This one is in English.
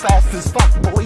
fast as fuck, boy.